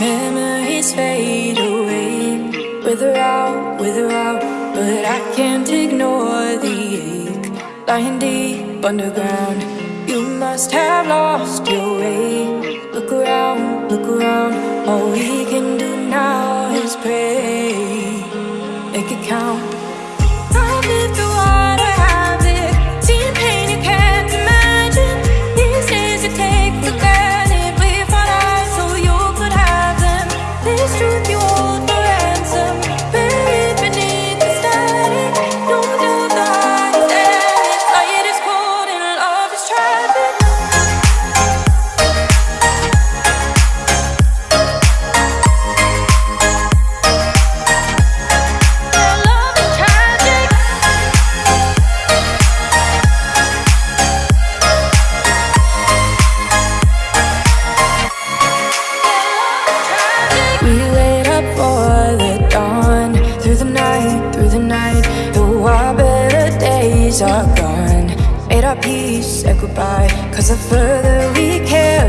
Memories fade away. Wither out, wither out. But I can't ignore the ache. Lying deep underground. You must have lost your way. Look around, look around. All we can do now is pray. Make it count. Are gone. Made our peace, said goodbye. Cause the further we carry